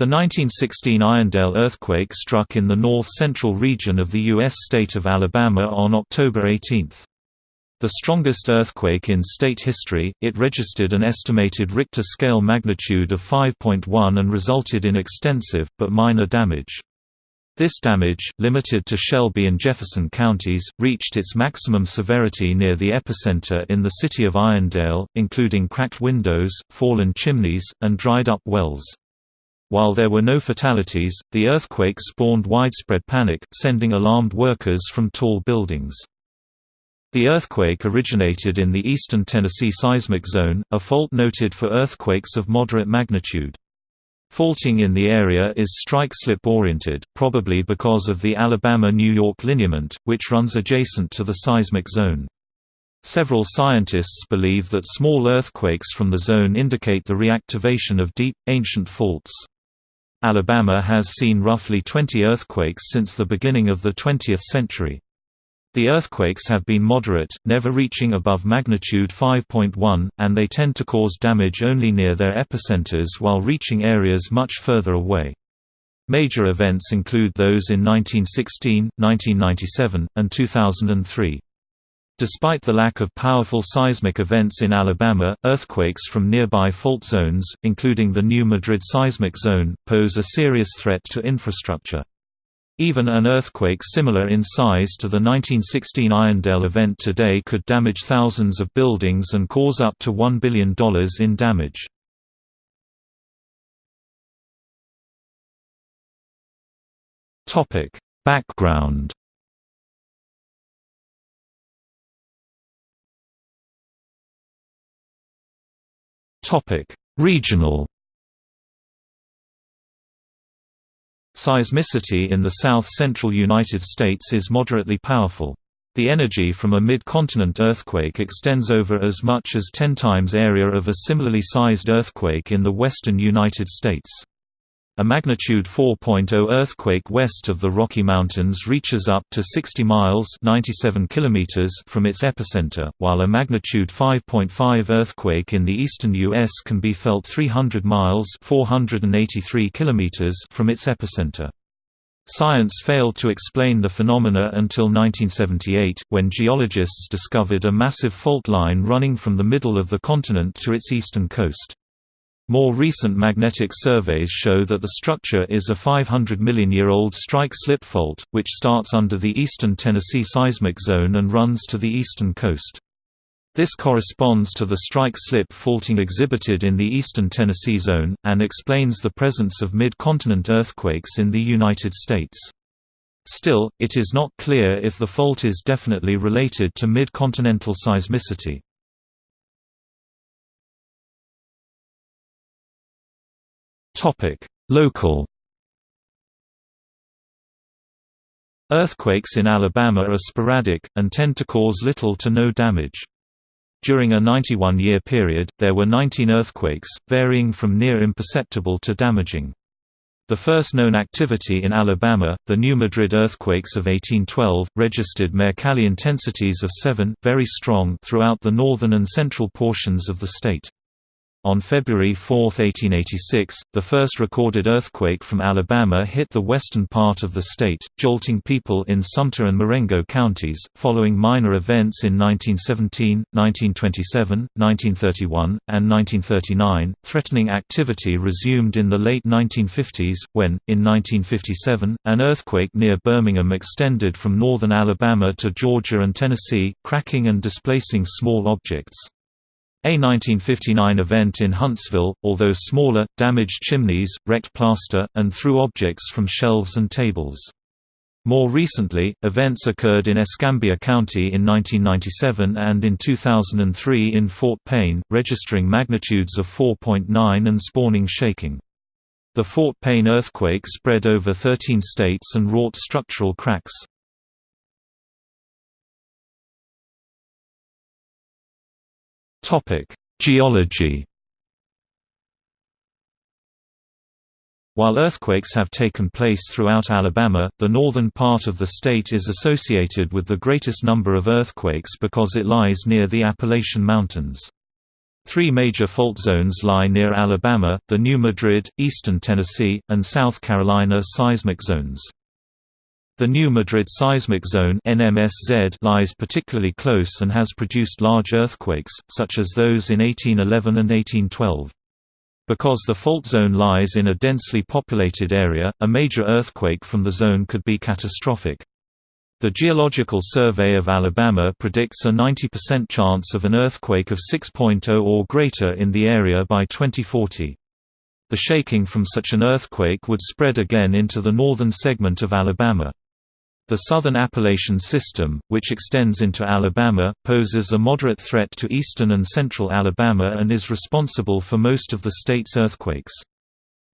The 1916 Irondale earthquake struck in the north-central region of the U.S. state of Alabama on October 18. The strongest earthquake in state history, it registered an estimated Richter scale magnitude of 5.1 and resulted in extensive, but minor damage. This damage, limited to Shelby and Jefferson counties, reached its maximum severity near the epicenter in the city of Irondale, including cracked windows, fallen chimneys, and dried-up wells. While there were no fatalities, the earthquake spawned widespread panic, sending alarmed workers from tall buildings. The earthquake originated in the eastern Tennessee seismic zone, a fault noted for earthquakes of moderate magnitude. Faulting in the area is strike-slip oriented, probably because of the Alabama-New York lineament, which runs adjacent to the seismic zone. Several scientists believe that small earthquakes from the zone indicate the reactivation of deep, ancient faults. Alabama has seen roughly 20 earthquakes since the beginning of the 20th century. The earthquakes have been moderate, never reaching above magnitude 5.1, and they tend to cause damage only near their epicenters while reaching areas much further away. Major events include those in 1916, 1997, and 2003. Despite the lack of powerful seismic events in Alabama, earthquakes from nearby fault zones, including the New Madrid seismic zone, pose a serious threat to infrastructure. Even an earthquake similar in size to the 1916 Irondale event today could damage thousands of buildings and cause up to $1 billion in damage. Background Topic: Regional Seismicity in the south-central United States is moderately powerful. The energy from a mid-continent earthquake extends over as much as 10 times area of a similarly sized earthquake in the western United States. A magnitude 4.0 earthquake west of the Rocky Mountains reaches up to 60 miles 97 kilometers from its epicenter, while a magnitude 5.5 earthquake in the eastern U.S. can be felt 300 miles 483 kilometers from its epicenter. Science failed to explain the phenomena until 1978, when geologists discovered a massive fault line running from the middle of the continent to its eastern coast. More recent magnetic surveys show that the structure is a 500 million year old strike-slip fault, which starts under the eastern Tennessee seismic zone and runs to the eastern coast. This corresponds to the strike-slip faulting exhibited in the eastern Tennessee zone, and explains the presence of mid-continent earthquakes in the United States. Still, it is not clear if the fault is definitely related to mid-continental seismicity. Topic: Local Earthquakes in Alabama are sporadic, and tend to cause little to no damage. During a 91-year period, there were 19 earthquakes, varying from near imperceptible to damaging. The first known activity in Alabama, the New Madrid earthquakes of 1812, registered Mercalli intensities of 7 very strong throughout the northern and central portions of the state. On February 4, 1886, the first recorded earthquake from Alabama hit the western part of the state, jolting people in Sumter and Marengo counties, following minor events in 1917, 1927, 1931, and 1939. Threatening activity resumed in the late 1950s, when, in 1957, an earthquake near Birmingham extended from northern Alabama to Georgia and Tennessee, cracking and displacing small objects. A 1959 event in Huntsville, although smaller, damaged chimneys, wrecked plaster, and threw objects from shelves and tables. More recently, events occurred in Escambia County in 1997 and in 2003 in Fort Payne, registering magnitudes of 4.9 and spawning shaking. The Fort Payne earthquake spread over 13 states and wrought structural cracks. Topic: Geology. While earthquakes have taken place throughout Alabama, the northern part of the state is associated with the greatest number of earthquakes because it lies near the Appalachian Mountains. Three major fault zones lie near Alabama, the New Madrid, eastern Tennessee, and South Carolina seismic zones. The New Madrid seismic zone lies particularly close and has produced large earthquakes, such as those in 1811 and 1812. Because the fault zone lies in a densely populated area, a major earthquake from the zone could be catastrophic. The Geological Survey of Alabama predicts a 90% chance of an earthquake of 6.0 or greater in the area by 2040. The shaking from such an earthquake would spread again into the northern segment of Alabama. The Southern Appalachian System, which extends into Alabama, poses a moderate threat to eastern and central Alabama and is responsible for most of the state's earthquakes.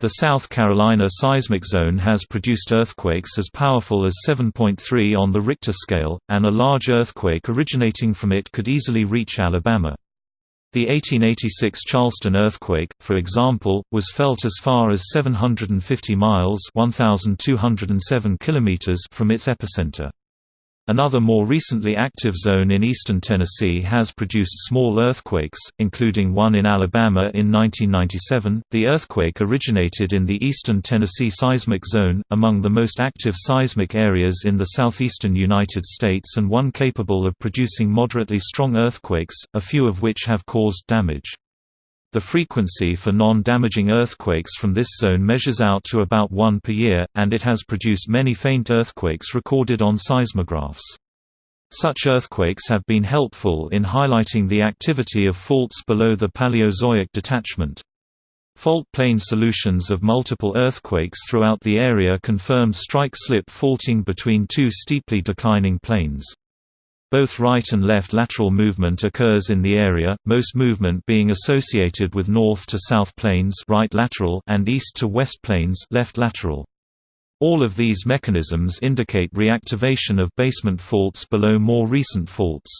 The South Carolina seismic zone has produced earthquakes as powerful as 7.3 on the Richter scale, and a large earthquake originating from it could easily reach Alabama. The 1886 Charleston earthquake, for example, was felt as far as 750 miles (1207 kilometers) from its epicenter. Another more recently active zone in eastern Tennessee has produced small earthquakes, including one in Alabama in 1997. The earthquake originated in the eastern Tennessee seismic zone, among the most active seismic areas in the southeastern United States and one capable of producing moderately strong earthquakes, a few of which have caused damage. The frequency for non-damaging earthquakes from this zone measures out to about one per year, and it has produced many faint earthquakes recorded on seismographs. Such earthquakes have been helpful in highlighting the activity of faults below the Paleozoic detachment. Fault plane solutions of multiple earthquakes throughout the area confirmed strike-slip faulting between two steeply declining planes. Both right and left lateral movement occurs in the area, most movement being associated with north to south planes right lateral and east to west planes left lateral. All of these mechanisms indicate reactivation of basement faults below more recent faults.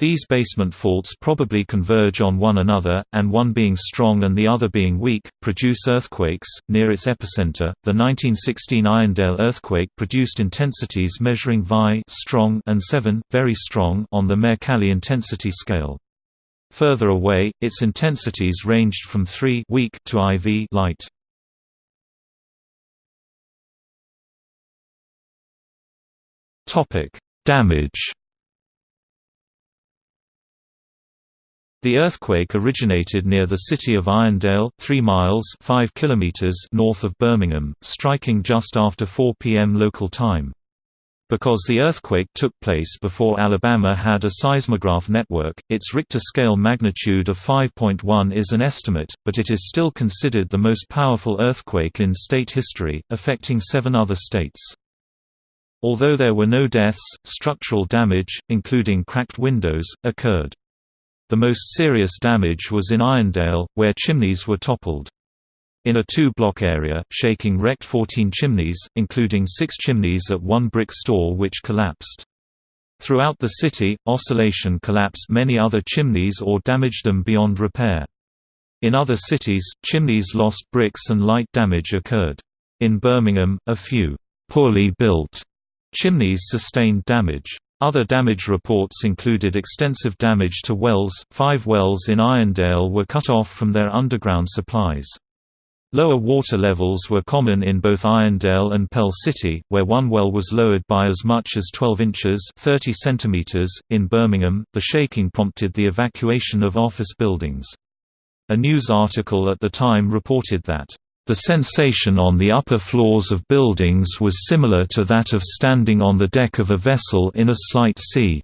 These basement faults probably converge on one another, and one being strong and the other being weak, produce earthquakes. Near its epicenter, the 1916 Irondale earthquake produced intensities measuring Vi strong and 7 very strong on the Mercalli intensity scale. Further away, its intensities ranged from 3 weak to IV light. Topic: Damage The earthquake originated near the city of Irondale 3 miles 5 kilometers north of Birmingham, striking just after 4 p.m. local time. Because the earthquake took place before Alabama had a seismograph network, its Richter scale magnitude of 5.1 is an estimate, but it is still considered the most powerful earthquake in state history, affecting seven other states. Although there were no deaths, structural damage, including cracked windows, occurred. The most serious damage was in Irondale, where chimneys were toppled. In a two-block area, shaking wrecked 14 chimneys, including six chimneys at one brick store which collapsed. Throughout the city, oscillation collapsed many other chimneys or damaged them beyond repair. In other cities, chimneys lost bricks and light damage occurred. In Birmingham, a few poorly built chimneys sustained damage. Other damage reports included extensive damage to wells, five wells in Irondale were cut off from their underground supplies. Lower water levels were common in both Irondale and Pell City, where one well was lowered by as much as 12 inches 30 centimeters. .In Birmingham, the shaking prompted the evacuation of office buildings. A news article at the time reported that the sensation on the upper floors of buildings was similar to that of standing on the deck of a vessel in a slight sea.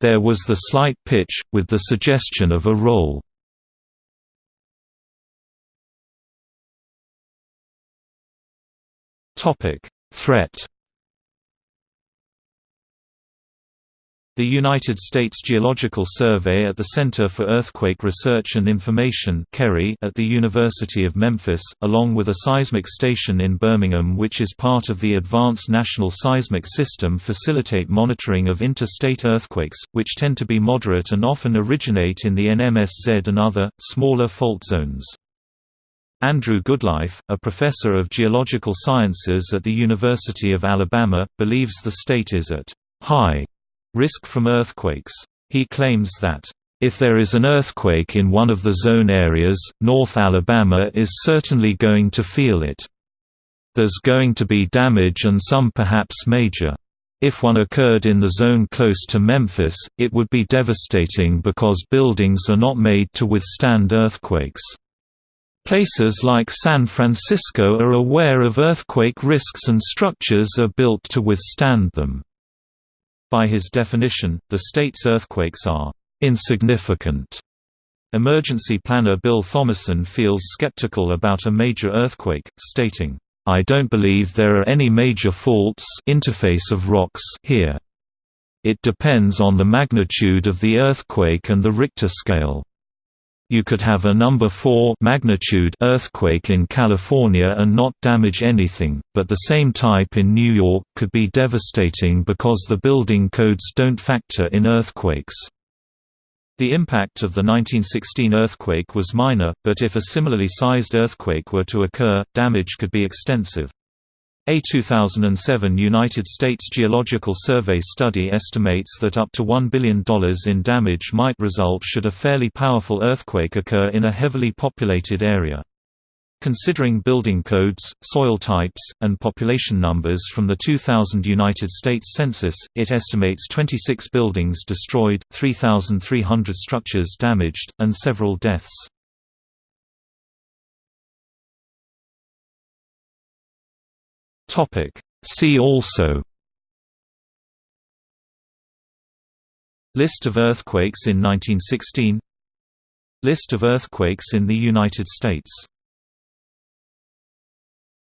There was the slight pitch, with the suggestion of a roll. Threat The United States Geological Survey at the Center for Earthquake Research and Information at the University of Memphis, along with a seismic station in Birmingham which is part of the Advanced National Seismic System facilitate monitoring of interstate earthquakes, which tend to be moderate and often originate in the NMSZ and other, smaller fault zones. Andrew Goodliffe, a professor of geological sciences at the University of Alabama, believes the state is at high risk from earthquakes. He claims that If there is an earthquake in one of the zone areas, North Alabama is certainly going to feel it. There's going to be damage and some perhaps major. If one occurred in the zone close to Memphis, it would be devastating because buildings are not made to withstand earthquakes. Places like San Francisco are aware of earthquake risks and structures are built to withstand them. By his definition, the state's earthquakes are insignificant. Emergency planner Bill Thomason feels skeptical about a major earthquake, stating, I don't believe there are any major faults interface of rocks here. It depends on the magnitude of the earthquake and the Richter scale. You could have a number 4 magnitude earthquake in California and not damage anything, but the same type in New York could be devastating because the building codes don't factor in earthquakes. The impact of the 1916 earthquake was minor, but if a similarly sized earthquake were to occur, damage could be extensive. A 2007 United States Geological Survey study estimates that up to $1 billion in damage might result should a fairly powerful earthquake occur in a heavily populated area. Considering building codes, soil types, and population numbers from the 2000 United States Census, it estimates 26 buildings destroyed, 3,300 structures damaged, and several deaths. See also List of earthquakes in 1916 List of earthquakes in the United States